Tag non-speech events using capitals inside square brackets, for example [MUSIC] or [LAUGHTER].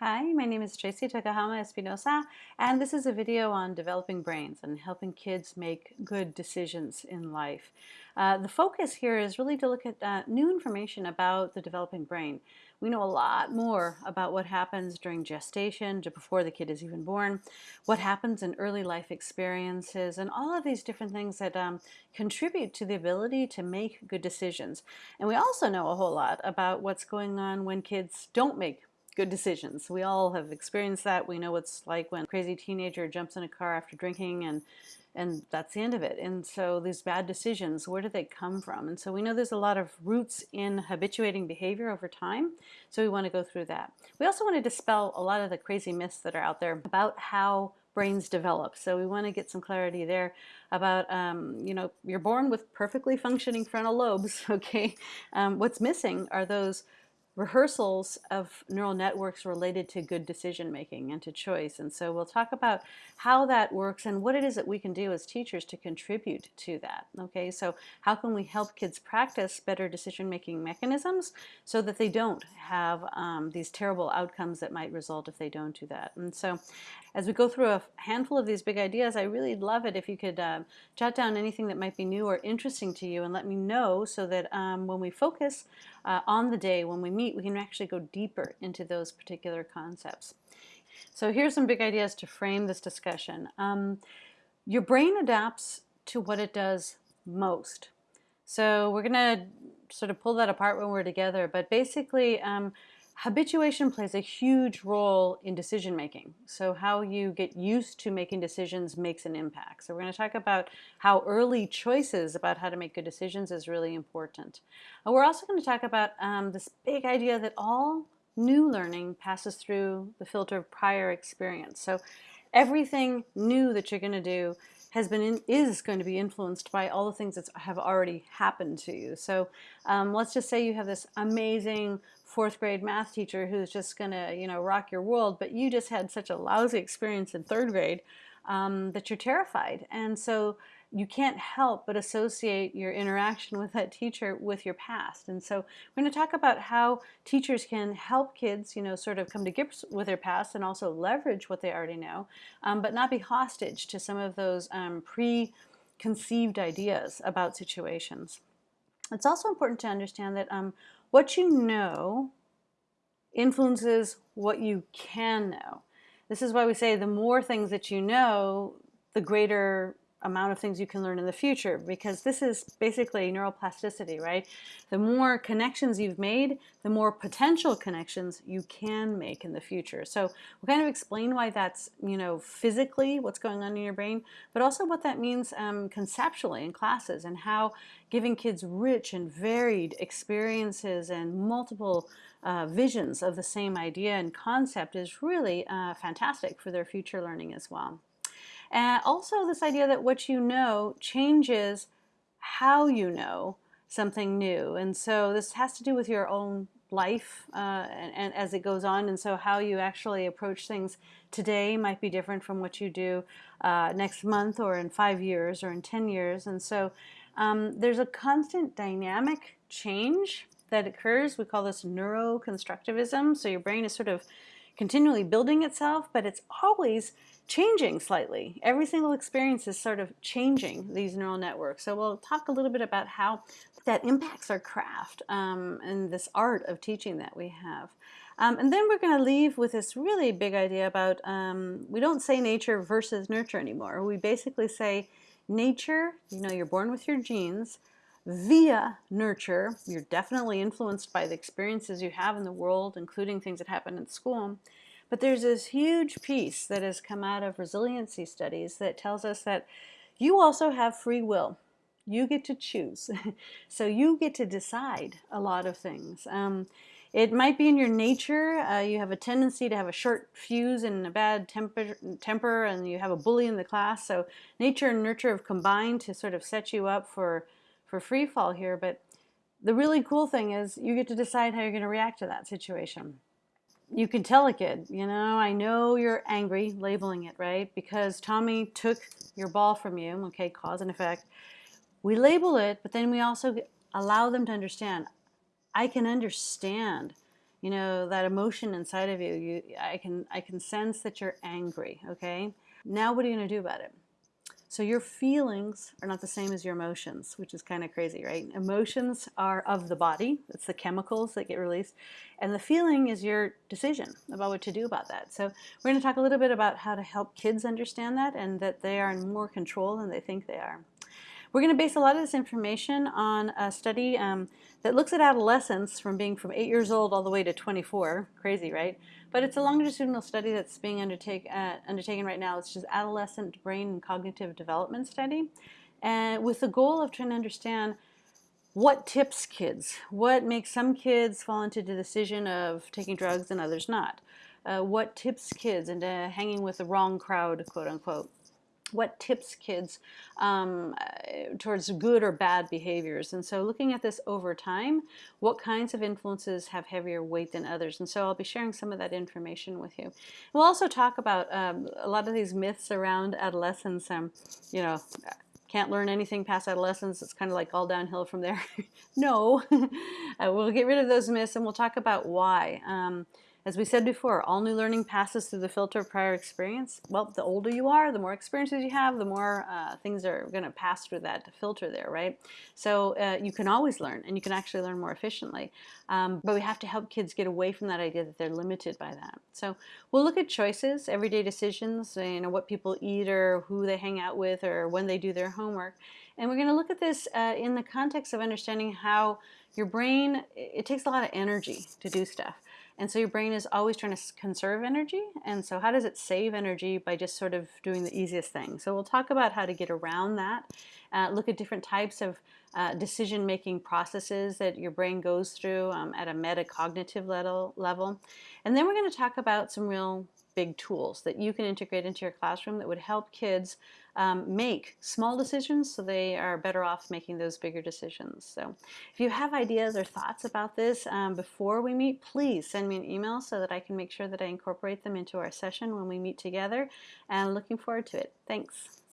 Hi, my name is Tracey Tokuhama Espinosa, and this is a video on developing brains and helping kids make good decisions in life. Uh, the focus here is really to look at uh, new information about the developing brain. We know a lot more about what happens during gestation, before the kid is even born, what happens in early life experiences, and all of these different things that um, contribute to the ability to make good decisions. And we also know a whole lot about what's going on when kids don't make good decisions. We all have experienced that. We know what's like when a crazy teenager jumps in a car after drinking and and that's the end of it. And so these bad decisions, where do they come from? And so we know there's a lot of roots in habituating behavior over time. So we want to go through that. We also want to dispel a lot of the crazy myths that are out there about how brains develop. So we want to get some clarity there about, um, you know, you're born with perfectly functioning frontal lobes, [LAUGHS] okay? Um, what's missing are those rehearsals of neural networks related to good decision making and to choice. And so we'll talk about how that works and what it is that we can do as teachers to contribute to that. Okay, so how can we help kids practice better decision making mechanisms so that they don't have um, these terrible outcomes that might result if they don't do that. And so as we go through a handful of these big ideas, I really love it if you could uh, jot down anything that might be new or interesting to you and let me know so that um, when we focus uh, on the day, when we meet, we can actually go deeper into those particular concepts. So here's some big ideas to frame this discussion. Um, your brain adapts to what it does most. So we're going to sort of pull that apart when we're together, but basically um, habituation plays a huge role in decision making. So how you get used to making decisions makes an impact. So we're going to talk about how early choices about how to make good decisions is really important. And we're also going to talk about um, this big idea that all new learning passes through the filter of prior experience. So everything new that you're going to do has been in, is going to be influenced by all the things that have already happened to you. So um, let's just say you have this amazing fourth grade math teacher who's just going to you know rock your world, but you just had such a lousy experience in third grade um, that you're terrified, and so you can't help but associate your interaction with that teacher with your past. And so we're going to talk about how teachers can help kids, you know, sort of come to grips with their past and also leverage what they already know, um, but not be hostage to some of those um, preconceived ideas about situations. It's also important to understand that um, what you know influences what you can know. This is why we say the more things that you know, the greater amount of things you can learn in the future because this is basically neuroplasticity, right? The more connections you've made, the more potential connections you can make in the future. So we'll kind of explain why that's, you know, physically what's going on in your brain, but also what that means um, conceptually in classes and how giving kids rich and varied experiences and multiple uh, visions of the same idea and concept is really uh, fantastic for their future learning as well. And also this idea that what you know changes how you know something new. And so this has to do with your own life uh, and, and, as it goes on. And so how you actually approach things today might be different from what you do uh, next month or in five years or in 10 years. And so um, there's a constant dynamic change that occurs. We call this neuroconstructivism. So your brain is sort of continually building itself, but it's always changing slightly. Every single experience is sort of changing these neural networks. So we'll talk a little bit about how that impacts our craft um, and this art of teaching that we have. Um, and then we're going to leave with this really big idea about, um, we don't say nature versus nurture anymore. We basically say nature, you know, you're born with your genes, via nurture, you're definitely influenced by the experiences you have in the world, including things that happen in school. But there's this huge piece that has come out of resiliency studies that tells us that you also have free will. You get to choose. [LAUGHS] so you get to decide a lot of things. Um, it might be in your nature. Uh, you have a tendency to have a short fuse and a bad temper, temper, and you have a bully in the class. So nature and nurture have combined to sort of set you up for, for free fall here. But the really cool thing is you get to decide how you're going to react to that situation you can tell a kid, you know, I know you're angry, labeling it, right? Because Tommy took your ball from you, okay, cause and effect. We label it, but then we also allow them to understand, I can understand you know, that emotion inside of you, you I can I can sense that you're angry, okay? Now what are you going to do about it? So your feelings are not the same as your emotions, which is kind of crazy, right? Emotions are of the body. It's the chemicals that get released. And the feeling is your decision about what to do about that. So we're going to talk a little bit about how to help kids understand that and that they are in more control than they think they are. We're going to base a lot of this information on a study um, that looks at adolescence from being from 8 years old all the way to 24. Crazy, right? But it's a longitudinal study that's being undertake, uh, undertaken right now. It's just adolescent brain and cognitive development study. And with the goal of trying to understand what tips kids, what makes some kids fall into the decision of taking drugs and others not. Uh, what tips kids into hanging with the wrong crowd, quote unquote what tips kids um, uh, towards good or bad behaviors. And so looking at this over time, what kinds of influences have heavier weight than others? And so I'll be sharing some of that information with you. We'll also talk about um, a lot of these myths around adolescence. Um, you know, can't learn anything past adolescence. It's kind of like all downhill from there. [LAUGHS] no, [LAUGHS] uh, we'll get rid of those myths and we'll talk about why. Um, as we said before, all new learning passes through the filter of prior experience. Well, the older you are, the more experiences you have, the more uh, things are going to pass through that filter there, right? So uh, you can always learn, and you can actually learn more efficiently. Um, but we have to help kids get away from that idea that they're limited by that. So we'll look at choices, everyday decisions, you know, what people eat or who they hang out with or when they do their homework. And we're going to look at this uh, in the context of understanding how your brain, it takes a lot of energy to do stuff. And so your brain is always trying to conserve energy. And so how does it save energy by just sort of doing the easiest thing? So we'll talk about how to get around that, uh, look at different types of uh, decision-making processes that your brain goes through um, at a metacognitive level, level. And then we're going to talk about some real big tools that you can integrate into your classroom that would help kids um, make small decisions so they are better off making those bigger decisions. So if you have ideas or thoughts about this um, before we meet, please send me an email so that I can make sure that I incorporate them into our session when we meet together and looking forward to it. Thanks.